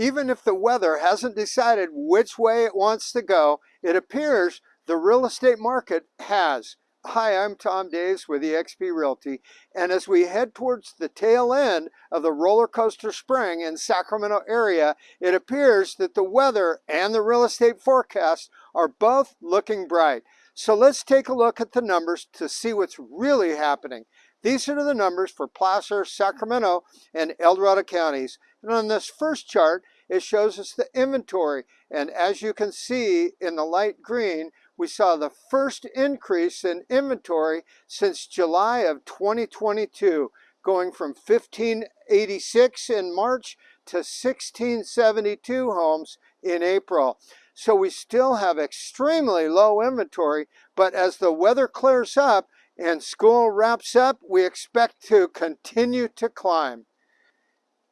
Even if the weather hasn't decided which way it wants to go, it appears the real estate market has. Hi, I'm Tom Daves with eXp Realty, and as we head towards the tail end of the roller coaster spring in Sacramento area, it appears that the weather and the real estate forecast are both looking bright. So let's take a look at the numbers to see what's really happening. These are the numbers for Placer, Sacramento, and El Dorado counties. And on this first chart, it shows us the inventory. And as you can see in the light green, we saw the first increase in inventory since July of 2022, going from 1586 in March to 1672 homes in April. So we still have extremely low inventory, but as the weather clears up and school wraps up, we expect to continue to climb.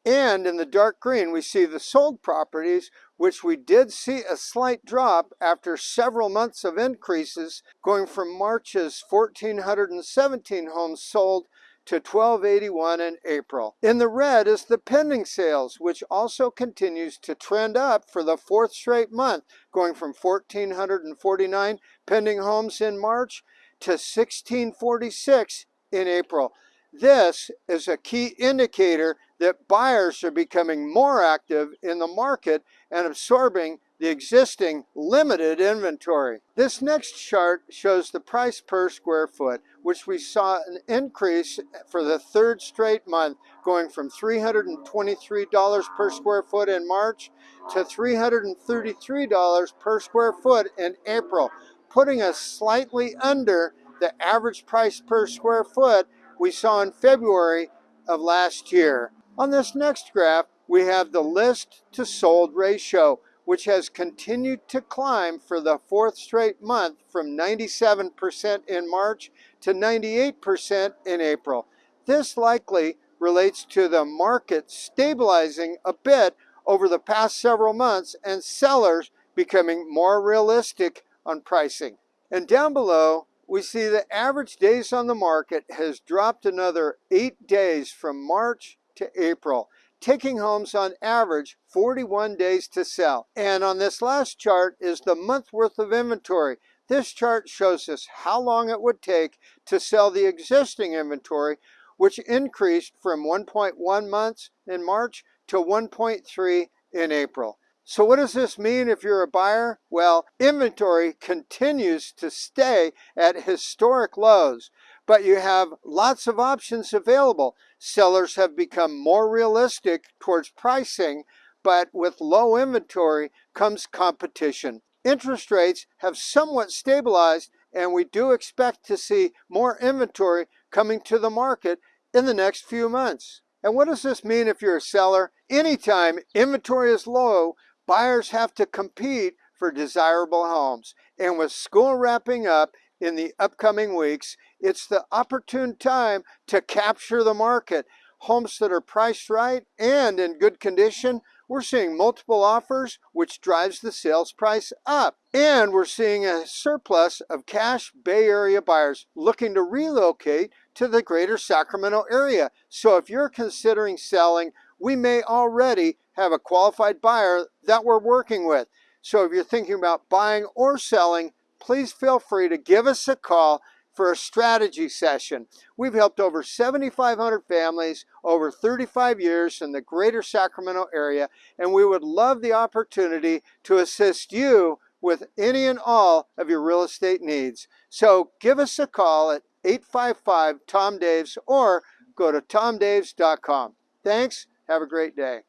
And in the dark green, we see the sold properties, which we did see a slight drop after several months of increases, going from March's 1,417 homes sold to 1281 in April. In the red is the pending sales, which also continues to trend up for the fourth straight month, going from 1,449 pending homes in March to 1646 in April. This is a key indicator that buyers are becoming more active in the market and absorbing the existing limited inventory. This next chart shows the price per square foot, which we saw an increase for the third straight month, going from $323 per square foot in March to $333 per square foot in April, putting us slightly under the average price per square foot we saw in February of last year. On this next graph, we have the list to sold ratio, which has continued to climb for the fourth straight month from 97% in March to 98% in April. This likely relates to the market stabilizing a bit over the past several months and sellers becoming more realistic on pricing. And down below, we see the average days on the market has dropped another eight days from March to April, taking homes on average 41 days to sell. And on this last chart is the month worth of inventory. This chart shows us how long it would take to sell the existing inventory, which increased from 1.1 months in March to 1.3 in April. So what does this mean if you're a buyer? Well, inventory continues to stay at historic lows, but you have lots of options available. Sellers have become more realistic towards pricing, but with low inventory comes competition. Interest rates have somewhat stabilized and we do expect to see more inventory coming to the market in the next few months. And what does this mean if you're a seller? Anytime inventory is low, buyers have to compete for desirable homes. And with school wrapping up in the upcoming weeks, it's the opportune time to capture the market. Homes that are priced right and in good condition, we're seeing multiple offers, which drives the sales price up. And we're seeing a surplus of cash Bay Area buyers looking to relocate to the greater Sacramento area. So if you're considering selling, we may already have a qualified buyer that we're working with. So if you're thinking about buying or selling, please feel free to give us a call for a strategy session. We've helped over 7,500 families over 35 years in the greater Sacramento area, and we would love the opportunity to assist you with any and all of your real estate needs. So give us a call at 855-TOM-DAVES or go to tomdaves.com. Thanks. Have a great day.